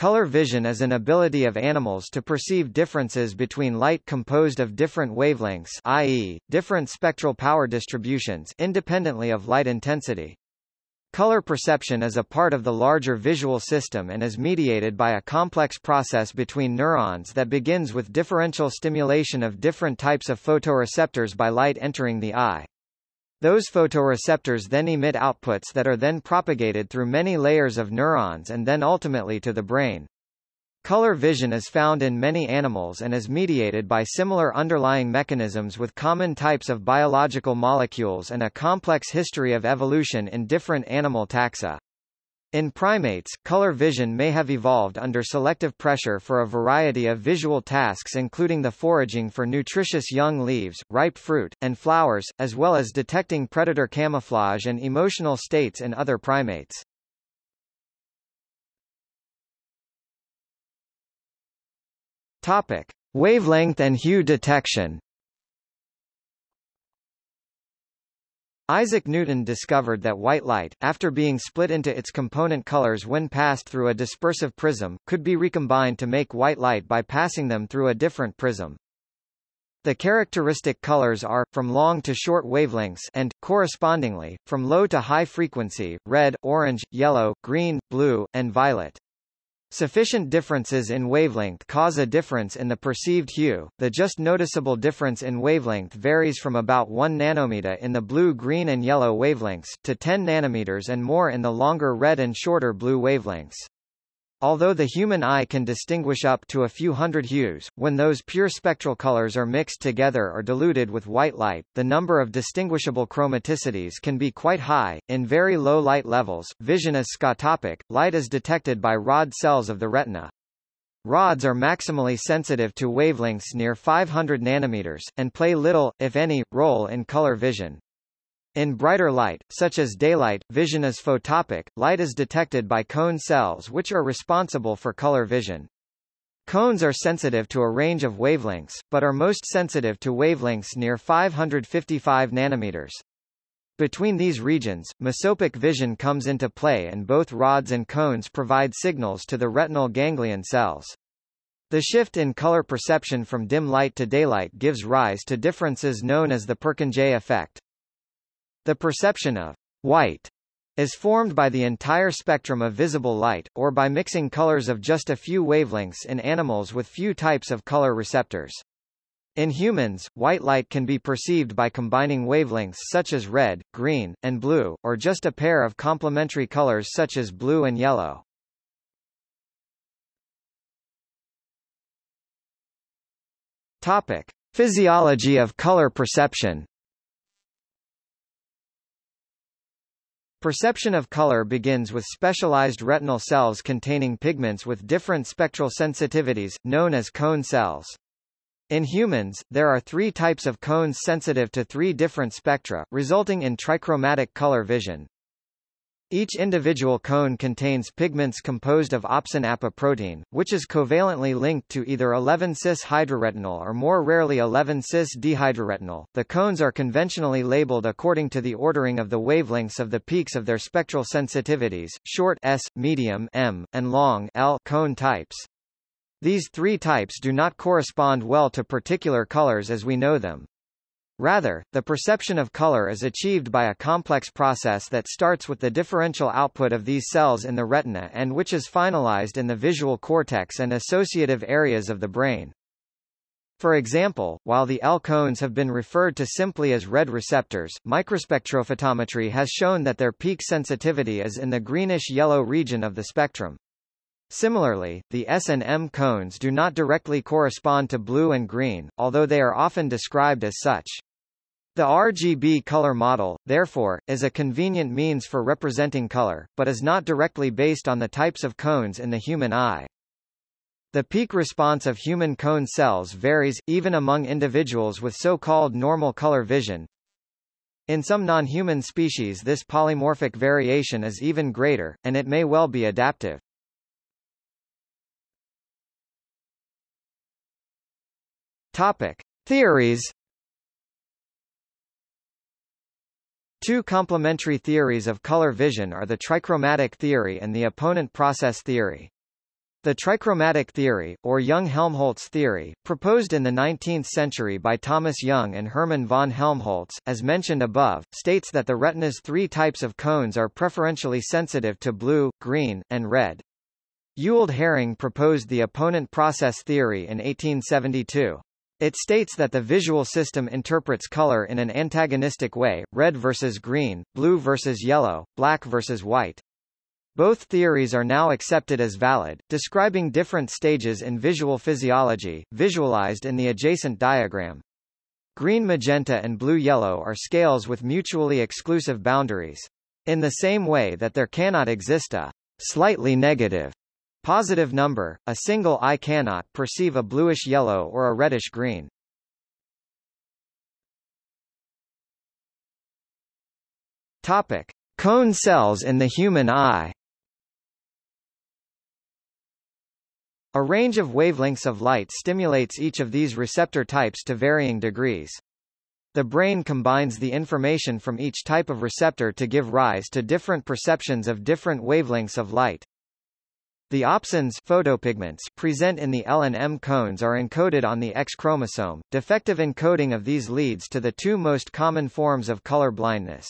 Color vision is an ability of animals to perceive differences between light composed of different wavelengths i.e., different spectral power distributions independently of light intensity. Color perception is a part of the larger visual system and is mediated by a complex process between neurons that begins with differential stimulation of different types of photoreceptors by light entering the eye. Those photoreceptors then emit outputs that are then propagated through many layers of neurons and then ultimately to the brain. Color vision is found in many animals and is mediated by similar underlying mechanisms with common types of biological molecules and a complex history of evolution in different animal taxa. In primates, color vision may have evolved under selective pressure for a variety of visual tasks including the foraging for nutritious young leaves, ripe fruit, and flowers, as well as detecting predator camouflage and emotional states in other primates. Topic: Wavelength and hue detection. Isaac Newton discovered that white light, after being split into its component colors when passed through a dispersive prism, could be recombined to make white light by passing them through a different prism. The characteristic colors are, from long to short wavelengths and, correspondingly, from low to high frequency, red, orange, yellow, green, blue, and violet. Sufficient differences in wavelength cause a difference in the perceived hue. The just noticeable difference in wavelength varies from about 1 nanometer in the blue, green and yellow wavelengths, to 10 nanometers and more in the longer red and shorter blue wavelengths. Although the human eye can distinguish up to a few hundred hues, when those pure spectral colors are mixed together or diluted with white light, the number of distinguishable chromaticities can be quite high. In very low light levels, vision is scotopic, light is detected by rod cells of the retina. Rods are maximally sensitive to wavelengths near 500 nanometers, and play little, if any, role in color vision. In brighter light, such as daylight, vision is photopic. Light is detected by cone cells which are responsible for color vision. Cones are sensitive to a range of wavelengths, but are most sensitive to wavelengths near 555 nanometers. Between these regions, mesopic vision comes into play and both rods and cones provide signals to the retinal ganglion cells. The shift in color perception from dim light to daylight gives rise to differences known as the Purkinje effect. The perception of white is formed by the entire spectrum of visible light, or by mixing colors of just a few wavelengths in animals with few types of color receptors. In humans, white light can be perceived by combining wavelengths such as red, green, and blue, or just a pair of complementary colors such as blue and yellow. Topic. Physiology of color perception Perception of color begins with specialized retinal cells containing pigments with different spectral sensitivities, known as cone cells. In humans, there are three types of cones sensitive to three different spectra, resulting in trichromatic color vision. Each individual cone contains pigments composed of opsin apoprotein, which is covalently linked to either 11-cis hydroretinal or more rarely 11-cis dehydroretinal. The cones are conventionally labeled according to the ordering of the wavelengths of the peaks of their spectral sensitivities, short S, medium M, and long L cone types. These three types do not correspond well to particular colors as we know them. Rather, the perception of color is achieved by a complex process that starts with the differential output of these cells in the retina and which is finalized in the visual cortex and associative areas of the brain. For example, while the L cones have been referred to simply as red receptors, microspectrophotometry has shown that their peak sensitivity is in the greenish-yellow region of the spectrum. Similarly, the S and M cones do not directly correspond to blue and green, although they are often described as such. The RGB color model, therefore, is a convenient means for representing color, but is not directly based on the types of cones in the human eye. The peak response of human cone cells varies, even among individuals with so-called normal color vision. In some non-human species this polymorphic variation is even greater, and it may well be adaptive. Topic. Theories Two complementary theories of color vision are the trichromatic theory and the opponent process theory. The trichromatic theory, or Young-Helmholtz theory, proposed in the 19th century by Thomas Young and Hermann von Helmholtz, as mentioned above, states that the retina's three types of cones are preferentially sensitive to blue, green, and red. Ewald Hering proposed the opponent process theory in 1872. It states that the visual system interprets color in an antagonistic way, red versus green, blue versus yellow, black versus white. Both theories are now accepted as valid, describing different stages in visual physiology, visualized in the adjacent diagram. Green magenta and blue yellow are scales with mutually exclusive boundaries. In the same way that there cannot exist a slightly negative positive number, a single eye cannot perceive a bluish yellow or a reddish green. Topic: Cone cells in the human eye. A range of wavelengths of light stimulates each of these receptor types to varying degrees. The brain combines the information from each type of receptor to give rise to different perceptions of different wavelengths of light. The opsins photopigments present in the L and M cones are encoded on the X chromosome. Defective encoding of these leads to the two most common forms of color blindness.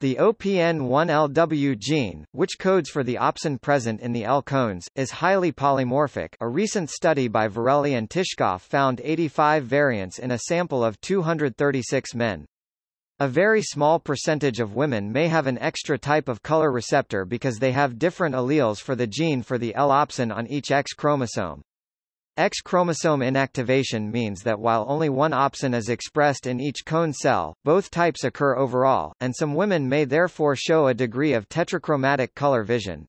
The OPN1LW gene, which codes for the opsin present in the L cones, is highly polymorphic a recent study by Verrelli and Tishkoff found 85 variants in a sample of 236 men. A very small percentage of women may have an extra type of color receptor because they have different alleles for the gene for the L opsin on each X chromosome. X chromosome inactivation means that while only one opsin is expressed in each cone cell, both types occur overall, and some women may therefore show a degree of tetrachromatic color vision.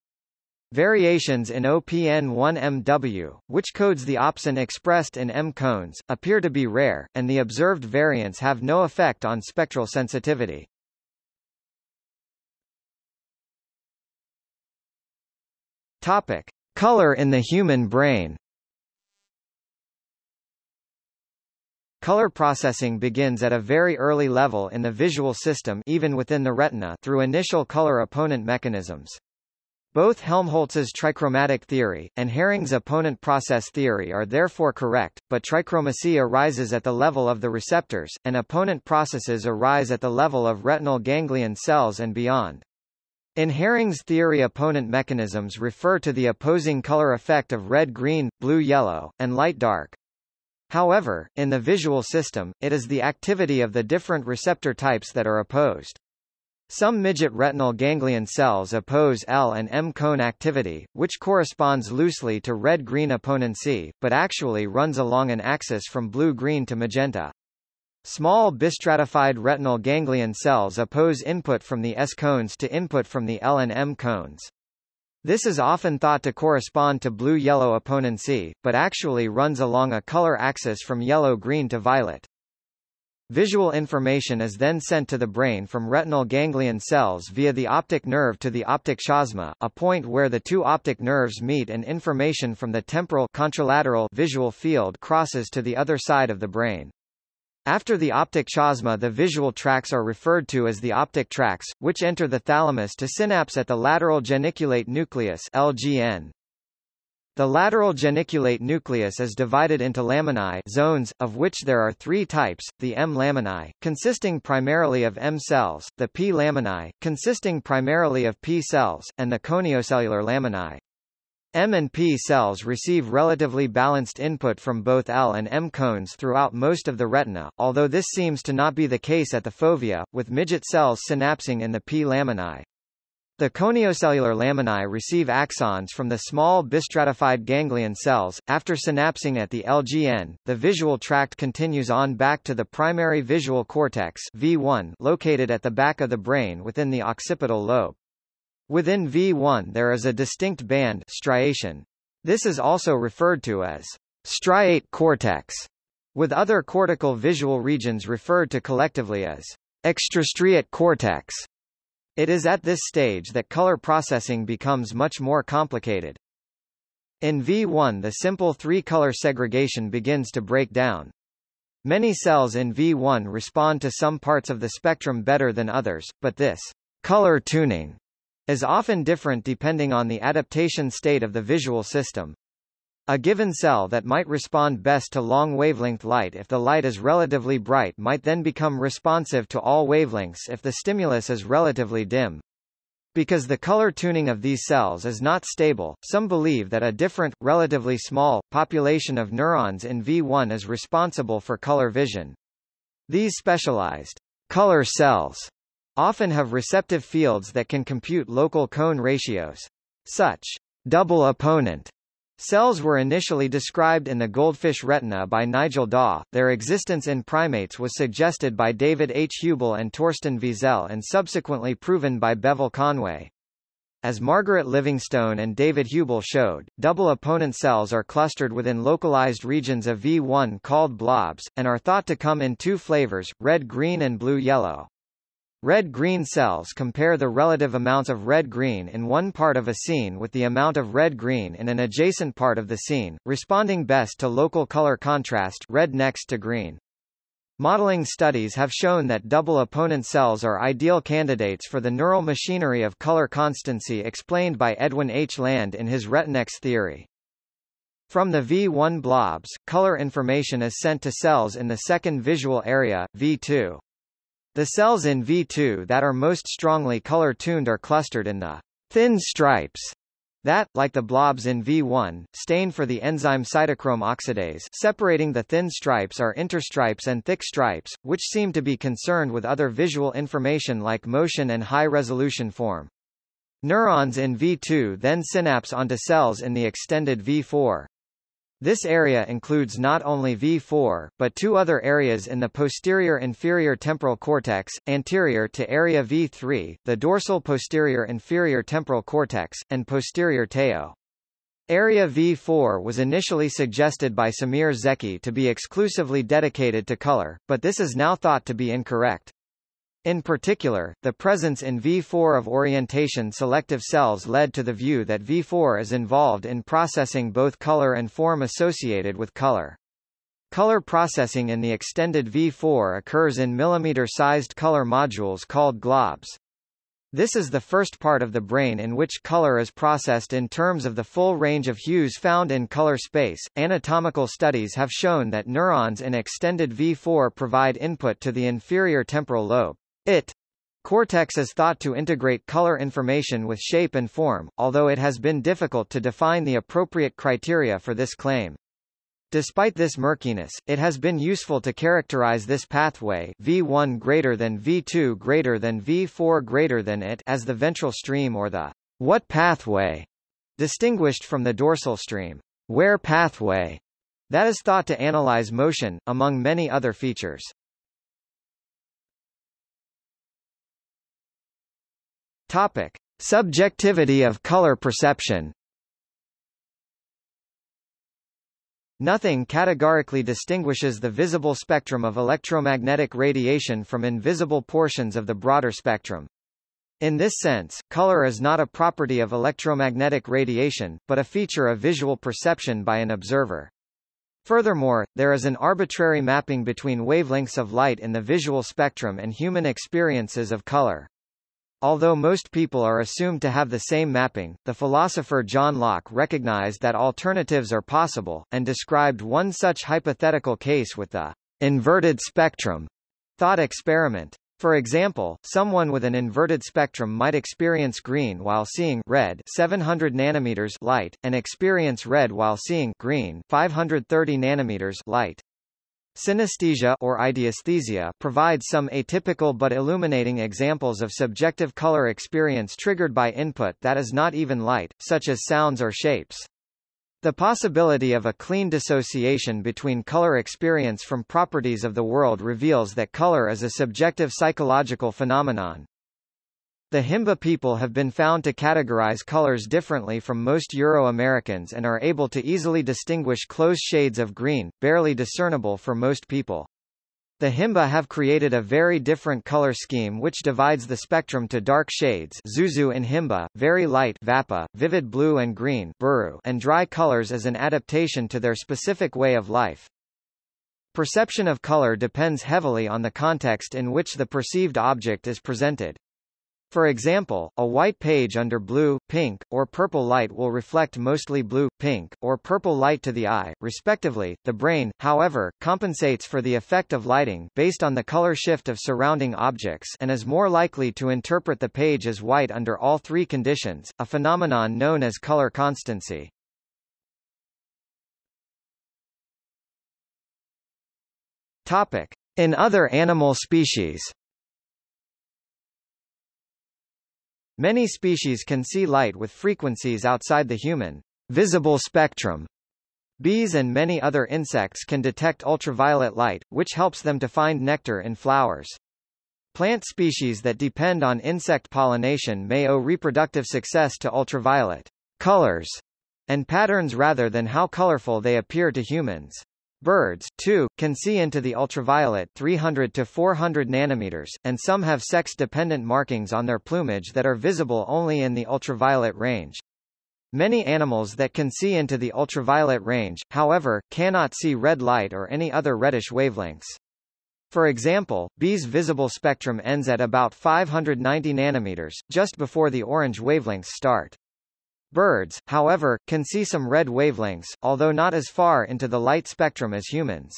Variations in OPN1MW, which codes the opsin expressed in M cones, appear to be rare, and the observed variants have no effect on spectral sensitivity. Topic: Color in the human brain. Color processing begins at a very early level in the visual system even within the retina through initial color opponent mechanisms. Both Helmholtz's trichromatic theory, and Hering's opponent process theory are therefore correct, but trichromacy arises at the level of the receptors, and opponent processes arise at the level of retinal ganglion cells and beyond. In Hering's theory opponent mechanisms refer to the opposing color effect of red-green, blue-yellow, and light-dark, However, in the visual system, it is the activity of the different receptor types that are opposed. Some midget retinal ganglion cells oppose L and M cone activity, which corresponds loosely to red-green opponency, but actually runs along an axis from blue-green to magenta. Small bistratified retinal ganglion cells oppose input from the S cones to input from the L and M cones. This is often thought to correspond to blue-yellow opponency, but actually runs along a color axis from yellow-green to violet. Visual information is then sent to the brain from retinal ganglion cells via the optic nerve to the optic chiasma, a point where the two optic nerves meet and information from the temporal contralateral visual field crosses to the other side of the brain. After the optic chiasma the visual tracts are referred to as the optic tracts, which enter the thalamus to synapse at the lateral geniculate nucleus LGN. The lateral geniculate nucleus is divided into laminae zones, of which there are three types, the M laminae, consisting primarily of M cells, the P laminae, consisting primarily of P cells, and the coniocellular laminae. M and P cells receive relatively balanced input from both L and M cones throughout most of the retina, although this seems to not be the case at the fovea, with midget cells synapsing in the P laminae. The coniocellular laminae receive axons from the small bistratified ganglion cells. After synapsing at the LGN, the visual tract continues on back to the primary visual cortex V1 located at the back of the brain within the occipital lobe. Within V1 there is a distinct band striation. This is also referred to as striate cortex, with other cortical visual regions referred to collectively as extrastriate cortex. It is at this stage that color processing becomes much more complicated. In V1 the simple three-color segregation begins to break down. Many cells in V1 respond to some parts of the spectrum better than others, but this color tuning is often different depending on the adaptation state of the visual system. A given cell that might respond best to long wavelength light if the light is relatively bright might then become responsive to all wavelengths if the stimulus is relatively dim. Because the color tuning of these cells is not stable, some believe that a different, relatively small, population of neurons in V1 is responsible for color vision. These specialized color cells often have receptive fields that can compute local cone ratios. Such double opponent Cells were initially described in the goldfish retina by Nigel Daw. Their existence in primates was suggested by David H. Hubel and Torsten Wiesel and subsequently proven by Bevil Conway. As Margaret Livingstone and David Hubel showed, double opponent cells are clustered within localized regions of V1 called blobs, and are thought to come in two flavors, red-green and blue-yellow. Red-green cells compare the relative amounts of red-green in one part of a scene with the amount of red-green in an adjacent part of the scene, responding best to local color contrast red next to green. Modeling studies have shown that double opponent cells are ideal candidates for the neural machinery of color constancy explained by Edwin H. Land in his Retinex theory. From the V1 blobs, color information is sent to cells in the second visual area, V2. The cells in V2 that are most strongly color-tuned are clustered in the thin stripes that, like the blobs in V1, stain for the enzyme cytochrome oxidase separating the thin stripes are interstripes and thick stripes, which seem to be concerned with other visual information like motion and high-resolution form. Neurons in V2 then synapse onto cells in the extended V4. This area includes not only V4, but two other areas in the posterior inferior temporal cortex, anterior to area V3, the dorsal posterior inferior temporal cortex, and posterior TEO. Area V4 was initially suggested by Semir Zeki to be exclusively dedicated to color, but this is now thought to be incorrect. In particular, the presence in V4 of orientation selective cells led to the view that V4 is involved in processing both color and form associated with color. Color processing in the extended V4 occurs in millimeter-sized color modules called globs. This is the first part of the brain in which color is processed in terms of the full range of hues found in color space. Anatomical studies have shown that neurons in extended V4 provide input to the inferior temporal lobe. It Cortex is thought to integrate color information with shape and form, although it has been difficult to define the appropriate criteria for this claim. Despite this murkiness, it has been useful to characterize this pathway V1 greater than V2 greater than V4 greater than it as the ventral stream or the what pathway, distinguished from the dorsal stream where pathway, that is thought to analyze motion, among many other features. Topic: Subjectivity of color perception. Nothing categorically distinguishes the visible spectrum of electromagnetic radiation from invisible portions of the broader spectrum. In this sense, color is not a property of electromagnetic radiation, but a feature of visual perception by an observer. Furthermore, there is an arbitrary mapping between wavelengths of light in the visual spectrum and human experiences of color. Although most people are assumed to have the same mapping, the philosopher John Locke recognized that alternatives are possible, and described one such hypothetical case with the inverted spectrum thought experiment. For example, someone with an inverted spectrum might experience green while seeing red 700 nanometers light, and experience red while seeing green 530 nanometers light. Synesthesia or ideesthesia provides some atypical but illuminating examples of subjective color experience triggered by input that is not even light, such as sounds or shapes. The possibility of a clean dissociation between color experience from properties of the world reveals that color is a subjective psychological phenomenon. The Himba people have been found to categorize colors differently from most Euro-Americans and are able to easily distinguish close shades of green, barely discernible for most people. The Himba have created a very different color scheme which divides the spectrum to dark shades Zuzu in Himba, very light Vapa, vivid blue and green Buru, and dry colors as an adaptation to their specific way of life. Perception of color depends heavily on the context in which the perceived object is presented. For example, a white page under blue, pink, or purple light will reflect mostly blue, pink, or purple light to the eye, respectively. The brain, however, compensates for the effect of lighting based on the color shift of surrounding objects and is more likely to interpret the page as white under all three conditions, a phenomenon known as color constancy. Topic: In other animal species Many species can see light with frequencies outside the human visible spectrum. Bees and many other insects can detect ultraviolet light, which helps them to find nectar in flowers. Plant species that depend on insect pollination may owe reproductive success to ultraviolet colors and patterns rather than how colorful they appear to humans. Birds, too, can see into the ultraviolet 300 to 400 nanometers, and some have sex-dependent markings on their plumage that are visible only in the ultraviolet range. Many animals that can see into the ultraviolet range, however, cannot see red light or any other reddish wavelengths. For example, bees' visible spectrum ends at about 590 nanometers, just before the orange wavelengths start. Birds, however, can see some red wavelengths, although not as far into the light spectrum as humans.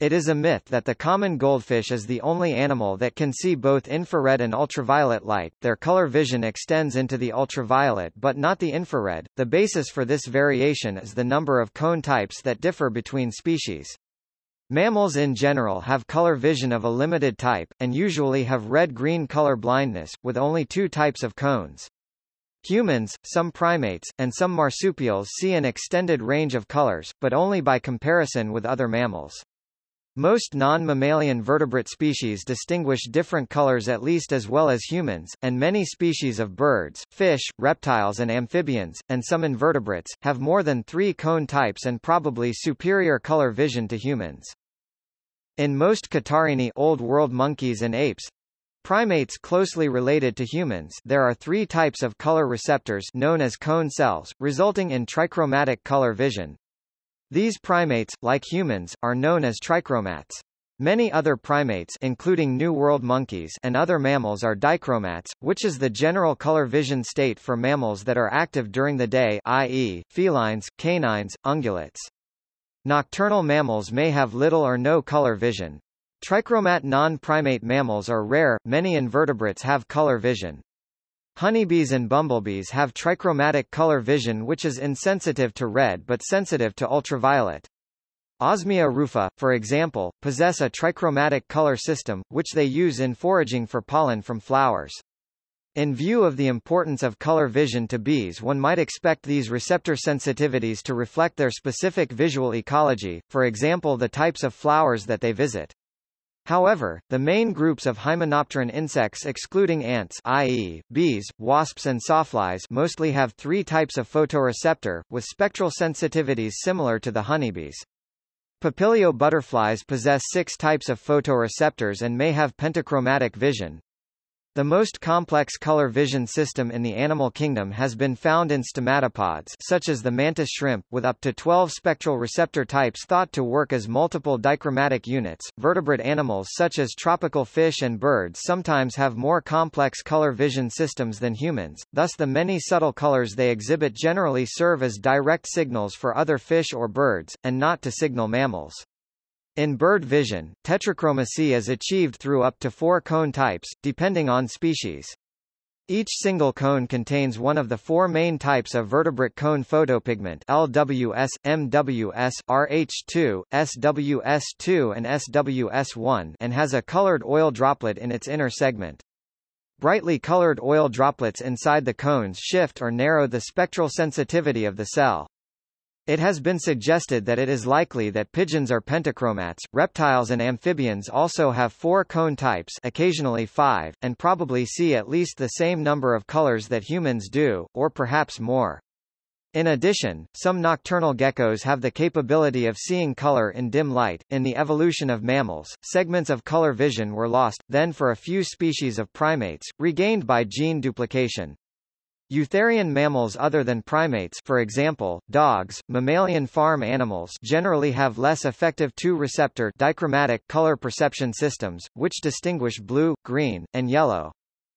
It is a myth that the common goldfish is the only animal that can see both infrared and ultraviolet light. Their color vision extends into the ultraviolet but not the infrared. The basis for this variation is the number of cone types that differ between species. Mammals in general have color vision of a limited type, and usually have red-green color blindness, with only two types of cones. Humans, some primates, and some marsupials see an extended range of colors, but only by comparison with other mammals. Most non-mammalian vertebrate species distinguish different colors at least as well as humans, and many species of birds, fish, reptiles and amphibians, and some invertebrates, have more than three cone types and probably superior color vision to humans. In most Catarrhini Old World monkeys and apes, Primates closely related to humans there are three types of color receptors known as cone cells, resulting in trichromatic color vision. These primates, like humans, are known as trichromats. Many other primates including New World monkeys and other mammals are dichromats, which is the general color vision state for mammals that are active during the day i.e., felines, canines, ungulates. Nocturnal mammals may have little or no color vision. Trichromat non-primate mammals are rare, many invertebrates have color vision. Honeybees and bumblebees have trichromatic color vision which is insensitive to red but sensitive to ultraviolet. Osmia rufa, for example, possess a trichromatic color system, which they use in foraging for pollen from flowers. In view of the importance of color vision to bees one might expect these receptor sensitivities to reflect their specific visual ecology, for example the types of flowers that they visit. However, the main groups of hymenopteran insects excluding ants i.e., bees, wasps and sawflies mostly have three types of photoreceptor, with spectral sensitivities similar to the honeybees. Papilio butterflies possess six types of photoreceptors and may have pentachromatic vision. The most complex color vision system in the animal kingdom has been found in stomatopods such as the mantis shrimp, with up to 12 spectral receptor types thought to work as multiple dichromatic units. Vertebrate animals such as tropical fish and birds sometimes have more complex color vision systems than humans, thus the many subtle colors they exhibit generally serve as direct signals for other fish or birds, and not to signal mammals. In bird vision, tetrachromacy is achieved through up to four cone types, depending on species. Each single cone contains one of the four main types of vertebrate cone photopigment LWS, MWS, RH2, SWS2 and SWS1 and has a colored oil droplet in its inner segment. Brightly colored oil droplets inside the cones shift or narrow the spectral sensitivity of the cell. It has been suggested that it is likely that pigeons are pentachromats. Reptiles and amphibians also have four cone types, occasionally five, and probably see at least the same number of colors that humans do, or perhaps more. In addition, some nocturnal geckos have the capability of seeing color in dim light. In the evolution of mammals, segments of color vision were lost, then for a few species of primates, regained by gene duplication. Eutherian mammals other than primates for example, dogs, mammalian farm animals generally have less effective two-receptor dichromatic color perception systems, which distinguish blue, green, and yellow.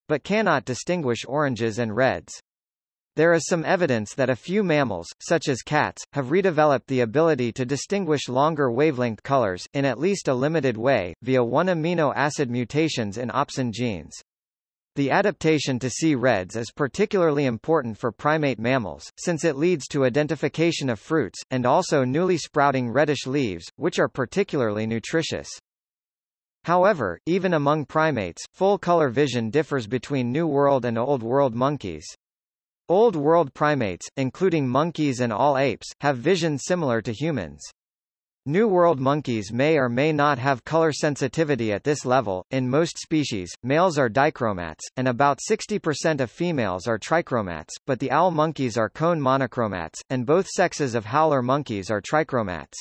but cannot distinguish oranges and reds. There is some evidence that a few mammals, such as cats, have redeveloped the ability to distinguish longer wavelength colors, in at least a limited way, via one amino acid mutations in opsin genes. The adaptation to see reds is particularly important for primate mammals, since it leads to identification of fruits, and also newly sprouting reddish leaves, which are particularly nutritious. However, even among primates, full color vision differs between New World and Old World monkeys. Old World primates, including monkeys and all apes, have vision similar to humans. New World monkeys may or may not have color sensitivity at this level. In most species, males are dichromats, and about 60% of females are trichromats, but the owl monkeys are cone monochromats, and both sexes of howler monkeys are trichromats.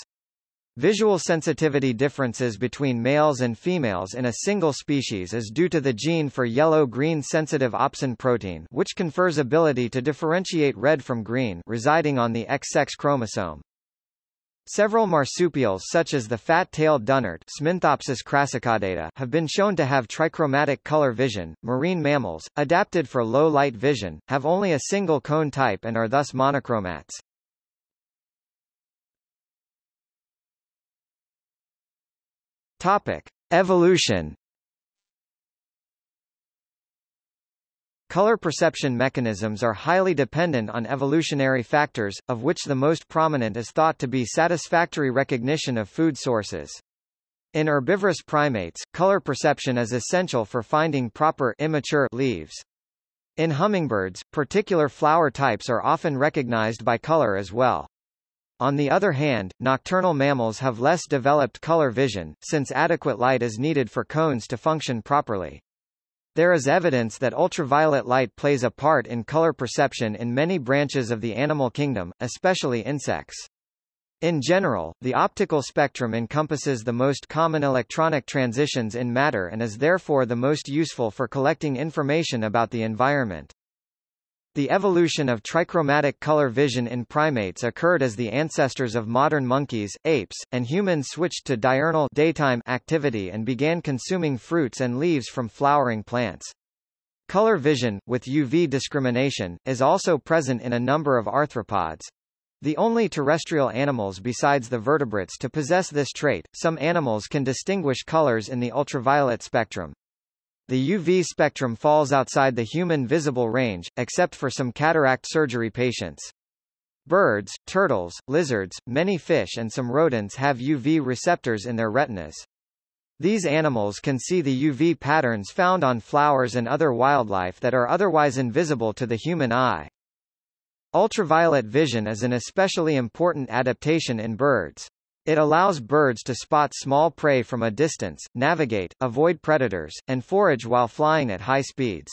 Visual sensitivity differences between males and females in a single species is due to the gene for yellow-green sensitive opsin protein which confers ability to differentiate red from green residing on the X-sex chromosome. Several marsupials such as the fat-tailed dunnart have been shown to have trichromatic color vision. Marine mammals, adapted for low light vision, have only a single cone type and are thus monochromats. Topic: Evolution. Color perception mechanisms are highly dependent on evolutionary factors, of which the most prominent is thought to be satisfactory recognition of food sources. In herbivorous primates, color perception is essential for finding proper immature leaves. In hummingbirds, particular flower types are often recognized by color as well. On the other hand, nocturnal mammals have less developed color vision, since adequate light is needed for cones to function properly. There is evidence that ultraviolet light plays a part in color perception in many branches of the animal kingdom, especially insects. In general, the optical spectrum encompasses the most common electronic transitions in matter and is therefore the most useful for collecting information about the environment. The evolution of trichromatic color vision in primates occurred as the ancestors of modern monkeys, apes, and humans switched to diurnal daytime activity and began consuming fruits and leaves from flowering plants. Color vision, with UV discrimination, is also present in a number of arthropods. The only terrestrial animals besides the vertebrates to possess this trait, some animals can distinguish colors in the ultraviolet spectrum. The UV spectrum falls outside the human visible range, except for some cataract surgery patients. Birds, turtles, lizards, many fish and some rodents have UV receptors in their retinas. These animals can see the UV patterns found on flowers and other wildlife that are otherwise invisible to the human eye. Ultraviolet vision is an especially important adaptation in birds. It allows birds to spot small prey from a distance, navigate, avoid predators, and forage while flying at high speeds.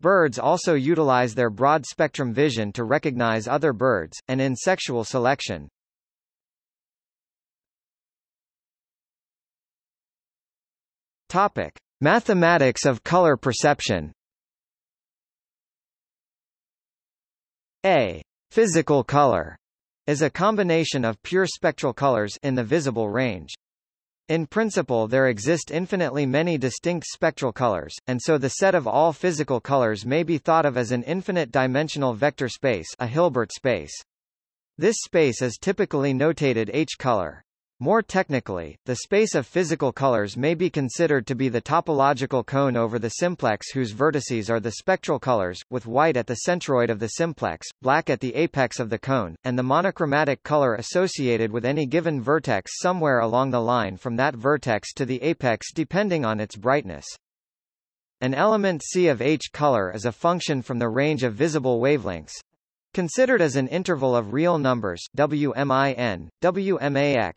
Birds also utilize their broad-spectrum vision to recognize other birds, and in sexual selection. Topic. Mathematics of color perception A. Physical color is a combination of pure spectral colors in the visible range. In principle there exist infinitely many distinct spectral colors, and so the set of all physical colors may be thought of as an infinite-dimensional vector space a Hilbert space. This space is typically notated H color. More technically, the space of physical colors may be considered to be the topological cone over the simplex whose vertices are the spectral colors, with white at the centroid of the simplex, black at the apex of the cone, and the monochromatic color associated with any given vertex somewhere along the line from that vertex to the apex depending on its brightness. An element C of H color is a function from the range of visible wavelengths, considered as an interval of real numbers WMIN, WMAX,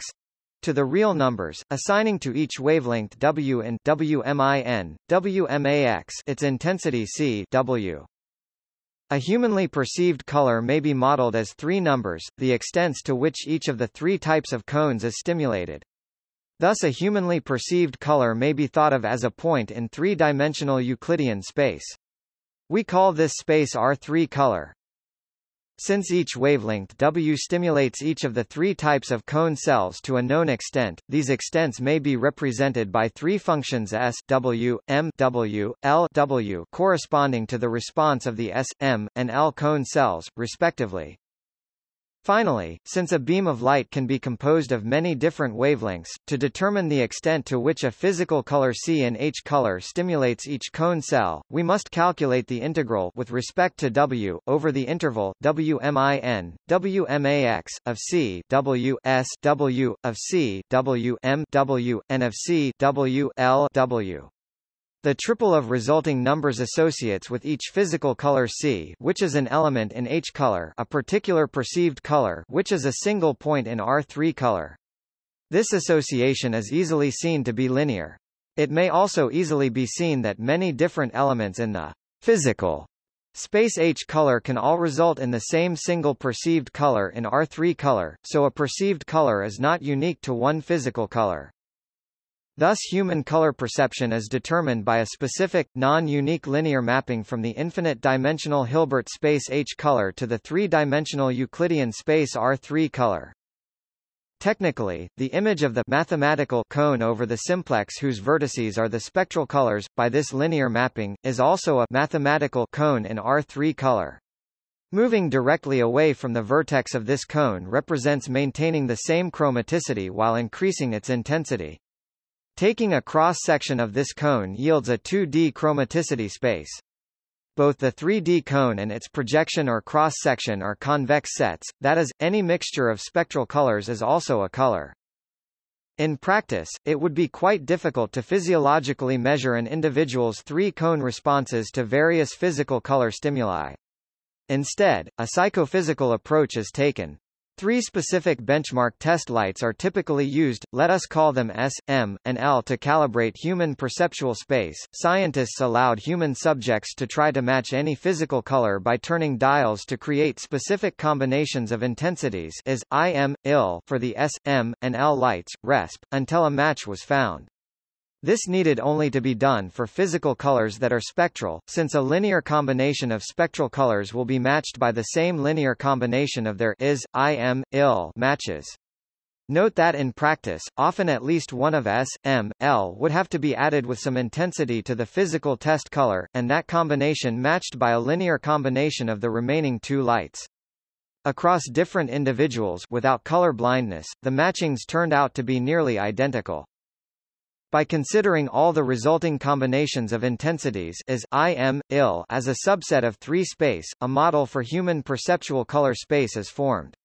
to the real numbers, assigning to each wavelength W in WMIN, WMAX its intensity C W. A humanly perceived color may be modeled as three numbers, the extents to which each of the three types of cones is stimulated. Thus a humanly perceived color may be thought of as a point in three-dimensional Euclidean space. We call this space R3 color. Since each wavelength W stimulates each of the three types of cone cells to a known extent, these extents may be represented by three functions S W, M W, L W corresponding to the response of the S, M, and L cone cells, respectively. Finally, since a beam of light can be composed of many different wavelengths, to determine the extent to which a physical color C in H color stimulates each cone cell, we must calculate the integral with respect to W, over the interval, Wmin, Wmax, of C W S W, of C W M W, and of C W L W. The triple of resulting numbers associates with each physical color C which is an element in H color a particular perceived color which is a single point in R3 color. This association is easily seen to be linear. It may also easily be seen that many different elements in the physical space H color can all result in the same single perceived color in R3 color, so a perceived color is not unique to one physical color. Thus human color perception is determined by a specific, non-unique linear mapping from the infinite-dimensional Hilbert space H color to the three-dimensional Euclidean space R3 color. Technically, the image of the mathematical cone over the simplex whose vertices are the spectral colors, by this linear mapping, is also a mathematical cone in R3 color. Moving directly away from the vertex of this cone represents maintaining the same chromaticity while increasing its intensity. Taking a cross-section of this cone yields a 2D chromaticity space. Both the 3D cone and its projection or cross-section are convex sets, that is, any mixture of spectral colors is also a color. In practice, it would be quite difficult to physiologically measure an individual's three-cone responses to various physical color stimuli. Instead, a psychophysical approach is taken. Three specific benchmark test lights are typically used, let us call them S, M, and L to calibrate human perceptual space. Scientists allowed human subjects to try to match any physical color by turning dials to create specific combinations of intensities is IM, IL for the S, M, and L lights, RESP, until a match was found. This needed only to be done for physical colors that are spectral, since a linear combination of spectral colors will be matched by the same linear combination of their is, im, il matches. Note that in practice, often at least one of S, M, L would have to be added with some intensity to the physical test color, and that combination matched by a linear combination of the remaining two lights. Across different individuals without color blindness, the matchings turned out to be nearly identical. By considering all the resulting combinations of intensities is IM, IL as a subset of 3 space, a model for human perceptual color space is formed.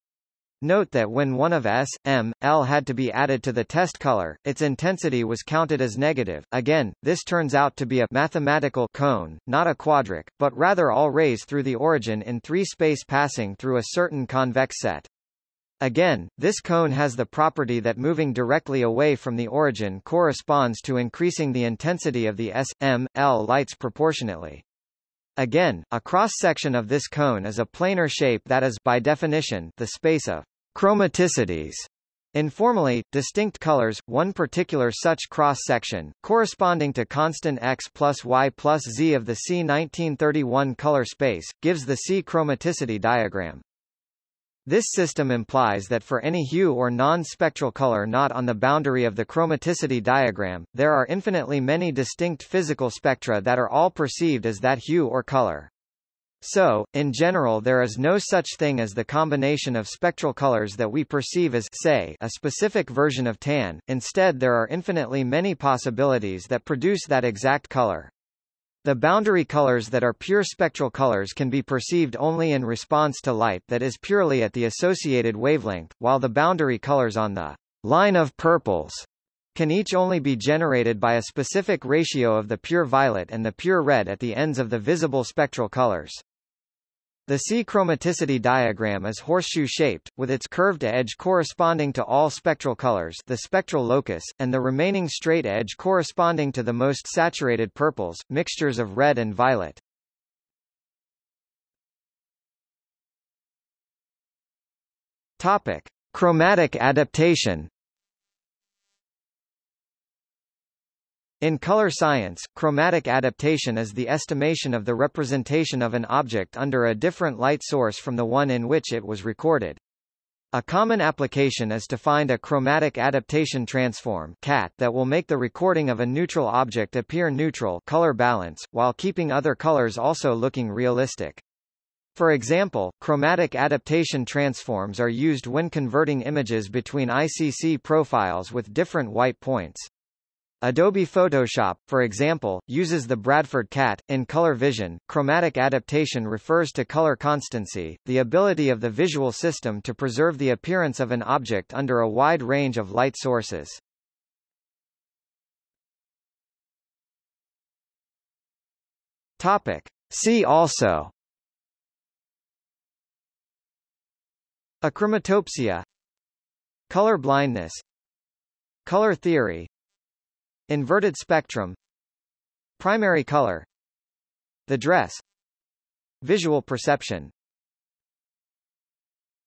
Note that when one of S, M, L had to be added to the test color, its intensity was counted as negative. Again, this turns out to be a mathematical cone, not a quadric, but rather all rays through the origin in three space passing through a certain convex set. Again, this cone has the property that moving directly away from the origin corresponds to increasing the intensity of the S, M, L lights proportionately. Again, a cross-section of this cone is a planar shape that is, by definition, the space of chromaticities. Informally, distinct colors, one particular such cross-section, corresponding to constant x plus y plus z of the C1931 color space, gives the C chromaticity diagram. This system implies that for any hue or non-spectral color not on the boundary of the chromaticity diagram, there are infinitely many distinct physical spectra that are all perceived as that hue or color. So, in general there is no such thing as the combination of spectral colors that we perceive as say, a specific version of tan, instead there are infinitely many possibilities that produce that exact color. The boundary colors that are pure spectral colors can be perceived only in response to light that is purely at the associated wavelength, while the boundary colors on the line of purples can each only be generated by a specific ratio of the pure violet and the pure red at the ends of the visible spectral colors. The C chromaticity diagram is horseshoe-shaped, with its curved edge corresponding to all spectral colors the spectral locus, and the remaining straight edge corresponding to the most saturated purples, mixtures of red and violet. Topic. – Chromatic adaptation In color science, chromatic adaptation is the estimation of the representation of an object under a different light source from the one in which it was recorded. A common application is to find a chromatic adaptation transform CAT that will make the recording of a neutral object appear neutral color balance, while keeping other colors also looking realistic. For example, chromatic adaptation transforms are used when converting images between ICC profiles with different white points. Adobe Photoshop, for example, uses the Bradford CAT. In color vision, chromatic adaptation refers to color constancy, the ability of the visual system to preserve the appearance of an object under a wide range of light sources. Topic. See also Achromatopsia Color blindness Color theory Inverted spectrum Primary color The dress Visual perception